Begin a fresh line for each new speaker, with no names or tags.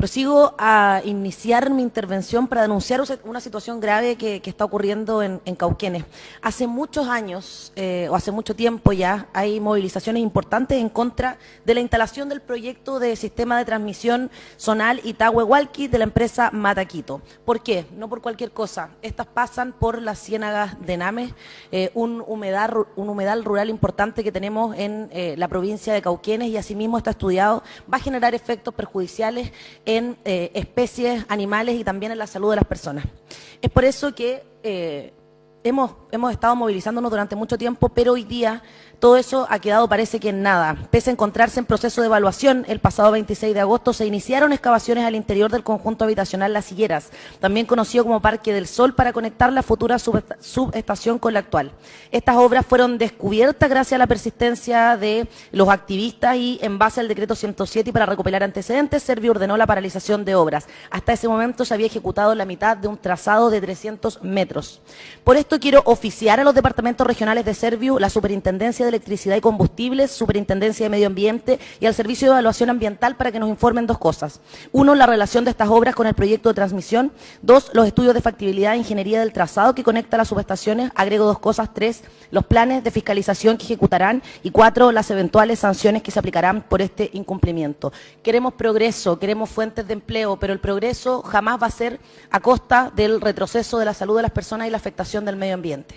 Prosigo a iniciar mi intervención para denunciar una situación grave que, está ocurriendo en, Cauquenes. Hace muchos años, eh, o hace mucho tiempo ya, hay movilizaciones importantes en contra de la instalación del proyecto de sistema de transmisión zonal Itahuehualqui de la empresa Mataquito. ¿Por qué? No por cualquier cosa. Estas pasan por las ciénagas de Names, eh, un, humedal, un humedal rural importante que tenemos en eh, la provincia de Cauquenes y asimismo está estudiado, va a generar efectos perjudiciales en eh, especies, animales y también en la salud de las personas. Es por eso que eh, hemos, hemos estado movilizándonos durante mucho tiempo, pero hoy día todo eso ha quedado parece que en nada. Pese a encontrarse en proceso de evaluación, el pasado 26 de agosto se iniciaron excavaciones al interior del conjunto habitacional Las Higueras, también conocido como Parque del Sol, para conectar la futura subestación con la actual. Estas obras fueron descubiertas gracias a la persistencia de los activistas y en base al decreto 107 y para recopilar antecedentes, Servio ordenó la paralización de obras. Hasta ese momento se había ejecutado la mitad de un trazado de 300 metros. Por esto quiero oficiar a los departamentos regionales de Servio, la superintendencia de Electricidad y Combustibles, Superintendencia de Medio Ambiente y al Servicio de Evaluación Ambiental para que nos informen dos cosas. Uno, la relación de estas obras con el proyecto de transmisión. Dos, los estudios de factibilidad e ingeniería del trazado que conecta las subestaciones. Agrego dos cosas. Tres, los planes de fiscalización que ejecutarán. Y cuatro, las eventuales sanciones que se aplicarán por este incumplimiento. Queremos progreso, queremos fuentes de empleo, pero el progreso jamás va a ser a costa del retroceso de la salud de las personas y la afectación del medio ambiente.